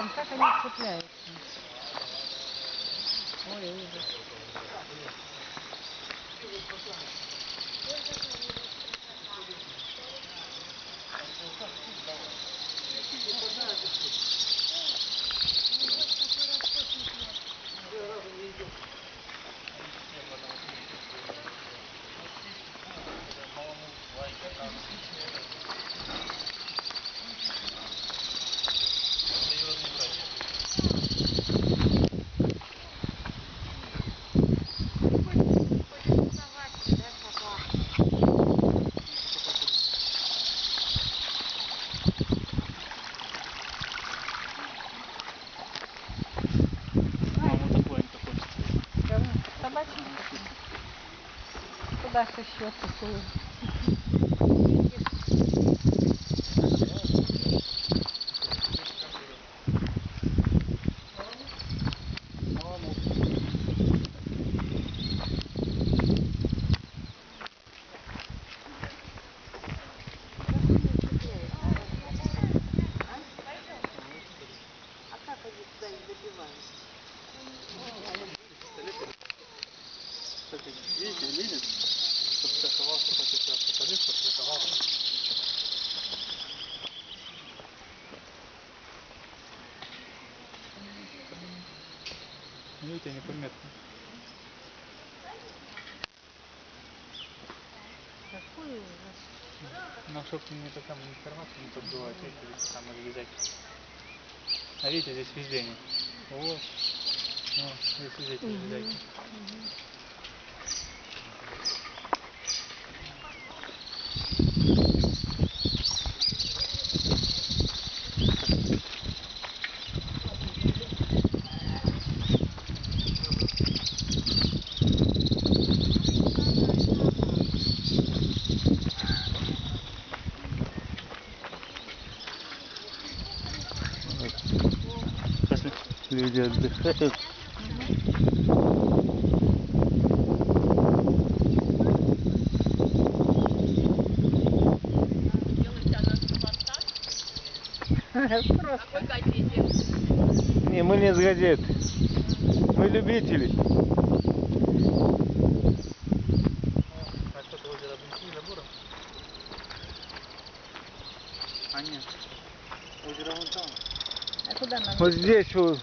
там, как они цепляются. Ой, ужас. Куда же еще такую? Видит, подстраховался, сейчас специалист подстраховался. Видите, неприметно. Какой ужас. Но чтобы не такая информация не подбивать, видите, там обязательно. А видите, здесь везде нет. Вот. Ну, здесь везде эти обязательно. Люди отдыхают. Просто. Не, мы не с газет. Мы любители. А? А нет. Озеро вон там. А куда нам? Вот здесь вот